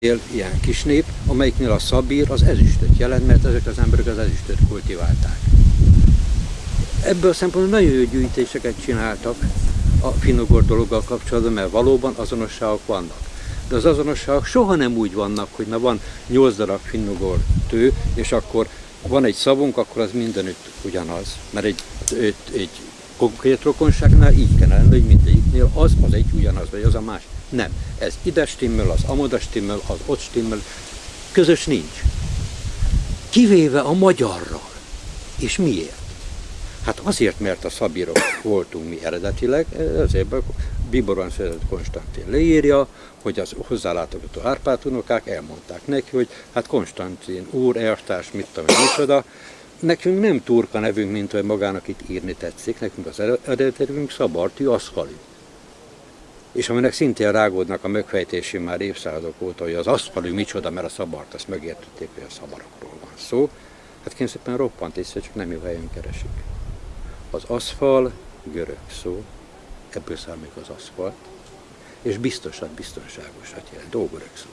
ilyen kis nép, amelyiknél a szabír az ezüstöt jelent, mert ezek az emberek az ezüstöt kultiválták. Ebből a szempontból nagyon jó gyűjtéseket csináltak a finnugor dologgal kapcsolatban, mert valóban azonosságok vannak. De az azonosságok soha nem úgy vannak, hogy na van 8 darab finnugor tő, és akkor van egy szavunk, akkor az mindenütt ugyanaz. Mert egy, egy, egy konkrét rokonságnál így kell lenni, hogy mindegyiknél az, az egy ugyanaz, vagy az a más. Nem. Ez ide stimmel, az amoda stimmel, az ott stimmel. Közös nincs. Kivéve a magyarral. És miért? Hát azért, mert a szabírok voltunk mi eredetileg, ezért Biboran született Konstantin leírja, hogy az hozzálátogató Árpád unokák elmondták neki, hogy hát Konstantin úr, elvtárs, mit tudom, micsoda, nekünk nem turka nevünk, mint hogy magának itt írni tetszik, nekünk az eredeti nevünk Szabartű Aszkali. És aminek szintén rágódnak a megfejtési már évszázadok óta, hogy az aszfalű micsoda, mert a szabart, azt megértették, hogy a szabarokról van szó. Hát kényszerűen roppant észre, csak nem jó helyen keresik. Az aszfal görög szó, ebből származik az aszfalt, és biztosan biztonságosat jelent, ógörög szó.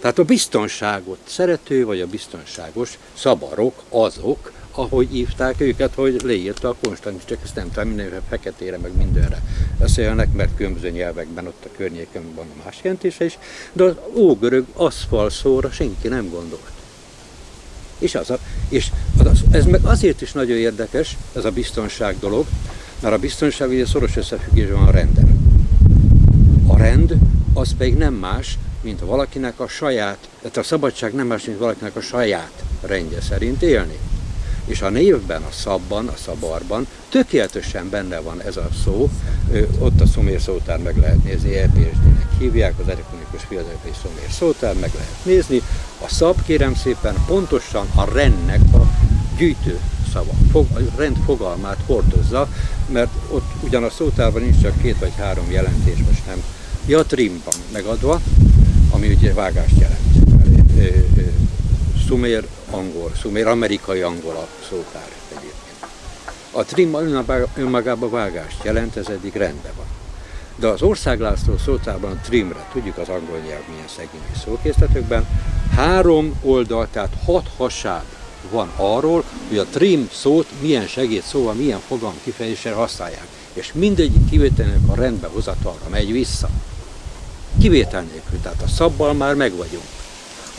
Tehát a biztonságot szerető, vagy a biztonságos szabarok azok, ahogy hívták őket, hogy leírta a Konstantin, csak ezt nem tudom, mindenre feketére, meg mindenre beszélnek, mert különböző nyelvekben ott a környéken van más jelentése is, de az ógörög aszfal szóra senki nem gondolt. És, az a, és az, ez meg azért is nagyon érdekes, ez a biztonság dolog, mert a biztonság ugye szoros összefüggésben van a renden. A rend az pedig nem más, mint valakinek a saját, tehát a szabadság nem más, mint valakinek a saját rendje szerint élni. És a névben, a szabban, a szabarban tökéletesen benne van ez a szó, ott a szomér szótár meg lehet nézni, EPSD-nek hívják, az elektronikus fiatalai szomér szótár meg lehet nézni. A szab, kérem szépen, pontosan a rendnek a gyűjtő szava, fog, a rend fogalmát hordozza, mert ott ugyan a szótárban nincs csak két vagy három jelentés, most nem. Ja, megadva, ami ugye vágást jelent. Szumér angol, szumér amerikai angol a szótár egyébként. A trim önmagában vágást jelent, ez eddig rendben van. De az országlászló szótárban a trimre, tudjuk az angol nyelv milyen szegény szókészletőkben, három oldal, tehát hat hasáb van arról, hogy a trim szót milyen segédszóval, milyen fogalom kifejezésre használják. És mindegyik kivételnek a rendbe hozatalra megy vissza. Kivétel nélkül, tehát a szabbal már meg vagyunk.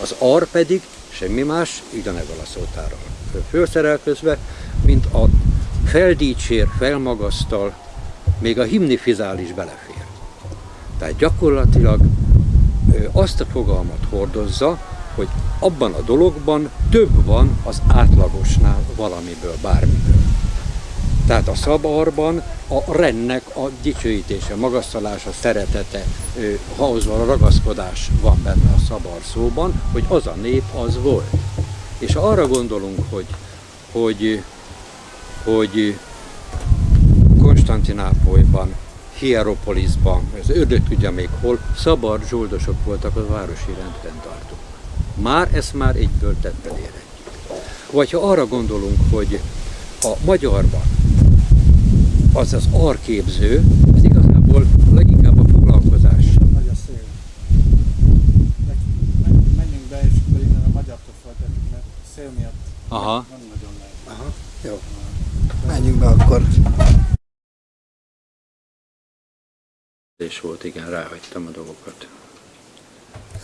Az ar pedig semmi más, ugyanebben a szótárral fölszerelkezve, mint a feldícsér, felmagasztal, még a himnifizál is belefér. Tehát gyakorlatilag azt a fogalmat hordozza, hogy abban a dologban több van az átlagosnál valamiből, bármiből. Tehát a szabarban a rennek a dicsőítése, magasztalása, szeretete, ahhoz a ragaszkodás van benne a szabar szóban, hogy az a nép az volt. És ha arra gondolunk, hogy, hogy, hogy Konstantinápolyban, Hieropolisban, az ördög tudja még hol, szabar zsoldosok voltak a városi rendfenntartók. Már ezt már egyből tetten érhetjük. Vagy ha arra gondolunk, hogy a magyarban az az arképző, ez igazából leginkább a foglalkozás. Nagy a szél. Menjünk be, és akkor innen a magyartól folytatjuk, mert szél miatt Aha. nem nagyon lehet. Aha, jó. Menjünk be akkor. És volt, igen, ráhagytam a dolgokat.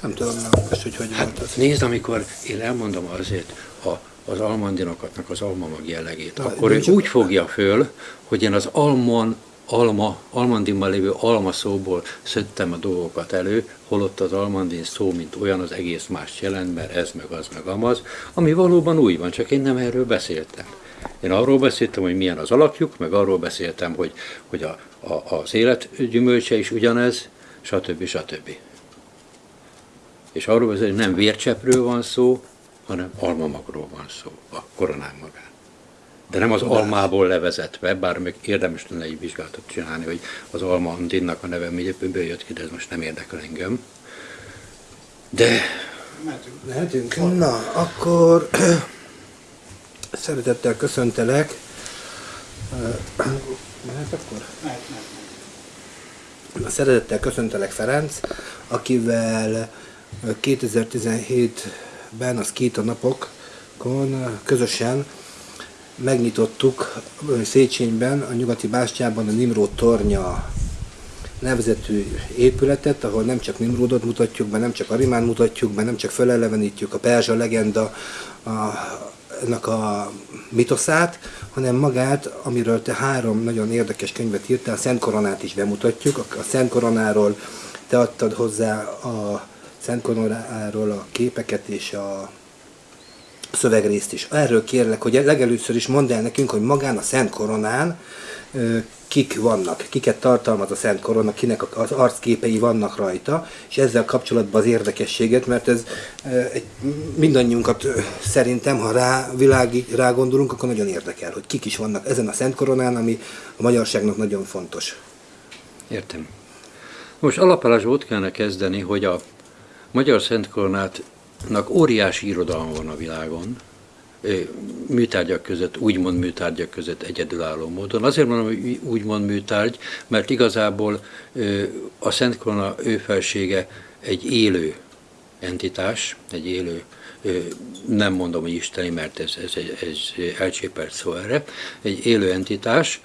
Nem tudom, nem, most, hogy hogy volt az. Nézd, amikor én elmondom azért a, az almandinokatnak az almamag jellegét, Na, akkor ő úgy fogja föl, hogy én az almon, alma, almandinban lévő alma szóból szedtem a dolgokat elő, holott az almandin szó, mint olyan, az egész más jelent, mert ez, meg az, meg amaz, ami valóban új van, csak én nem erről beszéltem. Én arról beszéltem, hogy milyen az alakjuk, meg arról beszéltem, hogy, hogy a, a, az élet gyümölcse is ugyanez, stb. stb. És arról beszél, hogy nem vércsepről van szó, hanem almamagról van szó, a koronán magán. De nem az almából levezetve, bár még érdemes lenne egy vizsgálatot csinálni, hogy az alma andinnak a neve miért jött ki, de ez most nem érdekel engem. De Mehetünk? Na, akkor szeretettel köszöntelek. Mehet akkor? Mehet, mehet. Szeretettel köszöntelek Ferenc, akivel 2017-ben a Skita napokon közösen megnyitottuk Széchenyben, a nyugati bástyában a Nimrod tornya nevezetű épületet, ahol nem csak Nimrodot mutatjuk be, nem csak Arimán mutatjuk be, nem csak felelevenítjük a Perzsa legenda a, ennek a mitoszát, hanem magát, amiről te három nagyon érdekes könyvet írtál, a Szent Koronát is bemutatjuk. A Szent Koronáról te adtad hozzá a Szent Koronáról a képeket és a szövegrészt is. Erről kérlek, hogy legelőször is mondd el nekünk, hogy magán a Szent Koronán kik vannak, kiket tartalmaz a Szent Korona, kinek az arcképei vannak rajta, és ezzel kapcsolatban az érdekességet, mert ez egy, mindannyiunkat szerintem, ha rá, világig rá gondolunk, akkor nagyon érdekel, hogy kik is vannak ezen a Szent Koronán, ami a magyarságnak nagyon fontos. Értem. Most alapálásból ott kellene kezdeni, hogy a Magyar Szent Koronátnak óriási irodalma van a világon, műtárgyak között, úgymond műtárgyak között egyedülálló módon. Azért mondom, hogy úgymond műtárgy, mert igazából a Szent Korona ő felsége egy élő entitás, egy élő, nem mondom, hogy isteni, mert ez, ez, ez elcsépelt szó erre, egy élő entitás,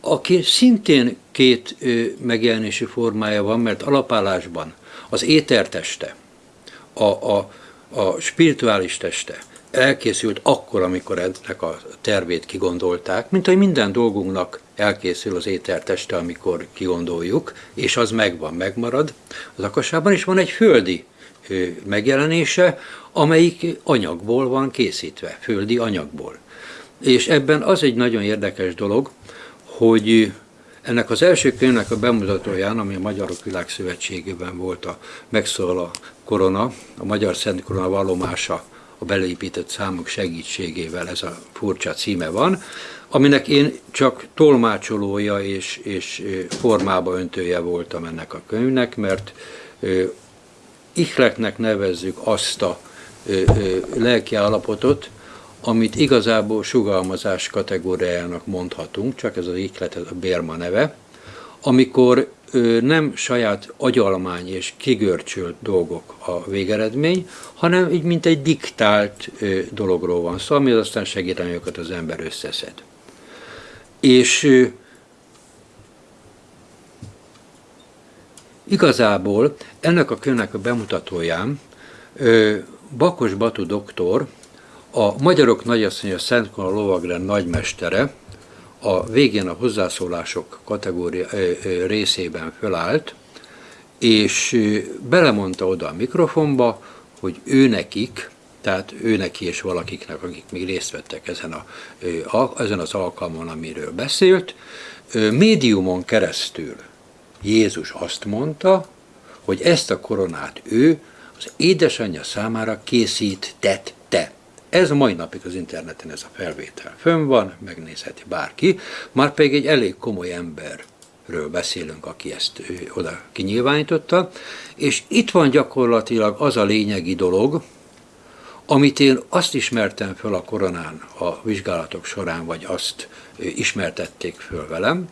aki szintén két megjelenési formája van, mert alapállásban az éterteste, a, a, a spirituális teste, elkészült akkor, amikor ennek a tervét kigondolták, mint hogy minden dolgunknak elkészül az ételteste, amikor kigondoljuk, és az megvan, megmarad az akasában, és van egy földi megjelenése, amelyik anyagból van készítve, földi anyagból. És ebben az egy nagyon érdekes dolog, hogy ennek az első könyvnek a bemutatóján, ami a Magyarok Világszövetségében volt a megszól a korona, a Magyar Szent Korona vallomása a beleépített számok segítségével ez a furcsa címe van, aminek én csak tolmácsolója és, és formába öntője voltam ennek a könyvnek, mert ihletnek nevezzük azt a lelki állapotot, amit igazából sugalmazás kategóriájának mondhatunk, csak ez az ihlet, ez a Bérma neve, amikor nem saját agyalmány és kigörcsölt dolgok a végeredmény, hanem így mint egy diktált dologról van szó, ami aztán segíteni őket az ember összeszed. És igazából ennek a könyvnek a bemutatóján Bakos Batu doktor, a Magyarok Nagyasszonya Szent Kona Lovagrend nagymestere, a végén a hozzászólások kategória részében fölállt, és belemondta oda a mikrofonba, hogy ő nekik, tehát ő neki és valakiknek, akik még részt vettek ezen, a, ezen az alkalmon, amiről beszélt, médiumon keresztül Jézus azt mondta, hogy ezt a koronát ő az édesanyja számára készítette. Ez a mai napig az interneten ez a felvétel fönn van, megnézheti bárki, már pedig egy elég komoly emberről beszélünk, aki ezt ő, oda kinyilvánította, és itt van gyakorlatilag az a lényegi dolog, amit én azt ismertem föl a koronán a vizsgálatok során, vagy azt ismertették föl velem,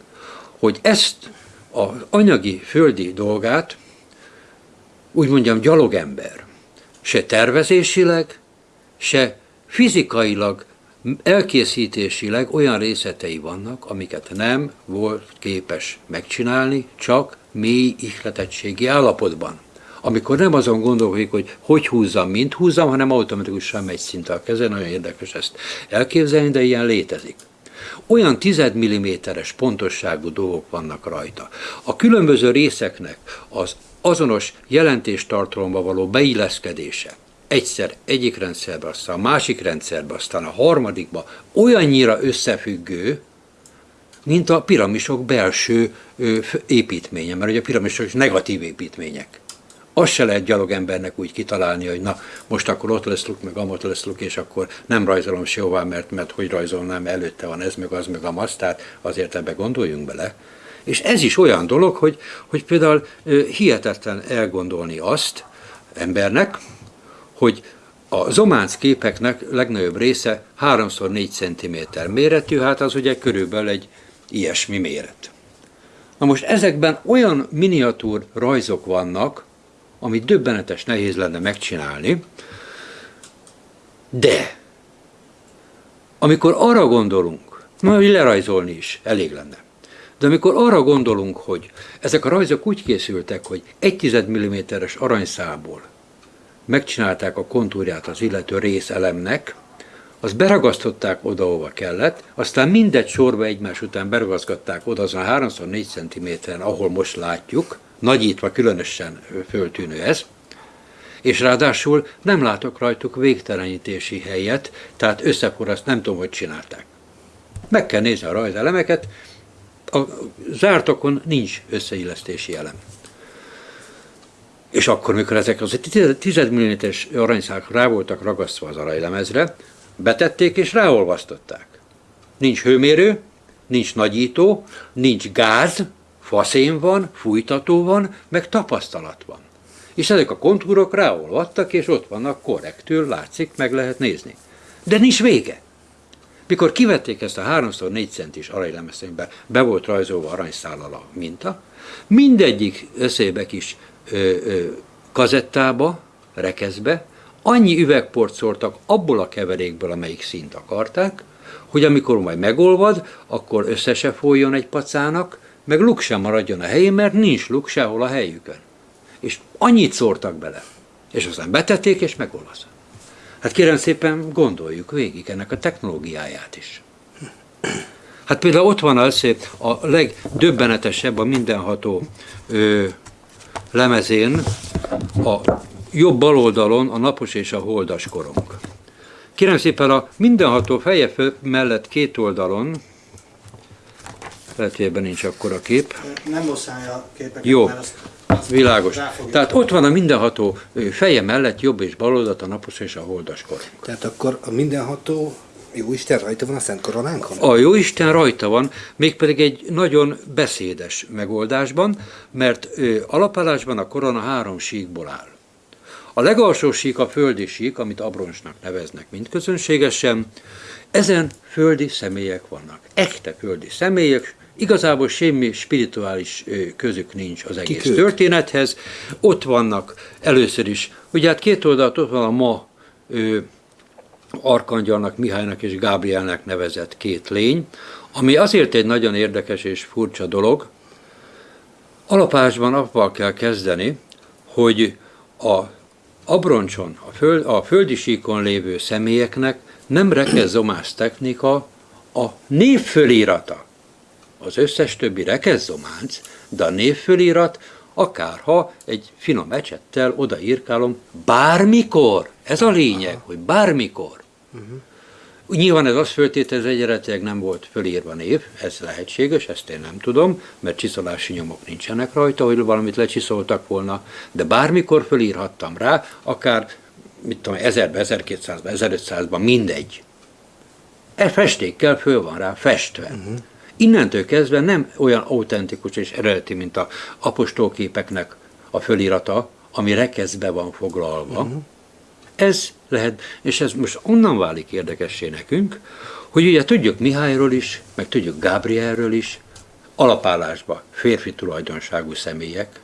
hogy ezt az anyagi, földi dolgát, úgy mondjam, gyalogember, se tervezésileg, se fizikailag, elkészítésileg olyan részletei vannak, amiket nem volt képes megcsinálni, csak mély ihletettségi állapotban. Amikor nem azon gondolkodik, hogy hogy húzzam, mint húzzam, hanem automatikusan megy szinte a keze, nagyon érdekes ezt elképzelni, de ilyen létezik. Olyan tized milliméteres pontosságú dolgok vannak rajta. A különböző részeknek az azonos jelentéstartalomba való beilleszkedése, egyszer egyik rendszerbe, aztán a másik rendszerbe, aztán a harmadikba olyannyira összefüggő, mint a piramisok belső építménye, mert ugye a piramisok negatív építmények. Azt se lehet gyalogembernek úgy kitalálni, hogy na, most akkor ott leszluk, meg amott leszluk, és akkor nem rajzolom sehová, mert, mert hogy rajzolnám, előtte van ez, meg az, meg amaz, tehát azért ebbe gondoljunk bele. És ez is olyan dolog, hogy, hogy például hihetetlen elgondolni azt embernek, hogy a zománc képeknek legnagyobb része 3x4 cm méretű, hát az ugye körülbelül egy ilyesmi méret. Na most ezekben olyan miniatúr rajzok vannak, amit döbbenetes nehéz lenne megcsinálni, de amikor arra gondolunk, majd lerajzolni is elég lenne, de amikor arra gondolunk, hogy ezek a rajzok úgy készültek, hogy 1 mm-es aranyszából megcsinálták a kontúrját az illető részelemnek, azt beragasztották oda, ahova kellett, aztán mindegy sorba egymás után beragasztották oda azon a 3x4 cm-en, ahol most látjuk, nagyítva különösen föltűnő ez, és ráadásul nem látok rajtuk végtelenítési helyet, tehát összeforraszt nem tudom, hogy csinálták. Meg kell nézni a rajzelemeket, a zártakon nincs összeillesztési elem. És akkor, mikor ezek az 10 mm-es aranyszák rá voltak ragasztva az aranylemezre, betették és ráolvasztották. Nincs hőmérő, nincs nagyító, nincs gáz, faszén van, fújtató van, meg tapasztalat van. És ezek a kontúrok ráolvadtak, és ott vannak korrektül, látszik, meg lehet nézni. De nincs vége. Mikor kivették ezt a 3x4 centis aranylemezénybe, be volt rajzolva aranyszállal a minta, mindegyik összébe ö, kazettába, rekeszbe, annyi üvegport szórtak abból a keverékből, amelyik szint akarták, hogy amikor majd megolvad, akkor össze se folyjon egy pacának, meg luk sem maradjon a helyén, mert nincs luk sehol a helyükön. És annyit szórtak bele. És aztán betették, és megolvaszott. Hát kérem szépen gondoljuk végig ennek a technológiáját is. Hát például ott van az, a legdöbbenetesebb a mindenható ö, lemezén a jobb bal oldalon a napos és a holdas korong. Kérem szépen a mindenható feje mellett két oldalon, lehet, hogy ebben nincs akkora kép. Nem a képeket, Jó. mert azt, azt Világos. Tehát ott van a mindenható feje mellett jobb és bal oldalt a napos és a holdas korong. Tehát akkor a mindenható jó Isten rajta van a Szent Koronánkon? A Jóisten rajta van, mégpedig egy nagyon beszédes megoldásban, mert ö, alapállásban a korona három síkból áll. A legalsó sík a földi sík, amit abroncsnak neveznek mind közönségesen. Ezen földi személyek vannak. Echte földi személyek, igazából semmi spirituális közük nincs az egész ők? történethez. Ott vannak először is, ugye hát két oldalt ott van a ma Arkangyalnak, Mihálynak és Gábrielnek nevezett két lény, ami azért egy nagyon érdekes és furcsa dolog. Alapásban avval kell kezdeni, hogy a abroncson, a, föld, a földi síkon lévő személyeknek nem rekezzomás technika a névfölírata. Az összes többi rekezzománc, de a névfölirat, akárha egy finom ecsettel odaírkálom, bármikor, ez a lényeg, hogy bármikor. Uh-huh. Nyilván ez azt föltételez, hogy eredetileg nem volt fölírva név, ez lehetséges, ezt én nem tudom, mert csiszolási nyomok nincsenek rajta, hogy valamit lecsiszoltak volna, de bármikor fölírhattam rá, akár mit tudom, 1000-ben, 1200-ban, 1500-ban, mindegy. E festékkel föl van rá festve. Uh-huh. Innentől kezdve nem olyan autentikus és eredeti, mint a apostolképeknek a fölirata, ami rekeszbe van foglalva. Uh-huh. Ez lehet, és ez most onnan válik érdekessé nekünk, hogy ugye tudjuk Mihályról is, meg tudjuk Gábrielről is, alapállásba férfi tulajdonságú személyek,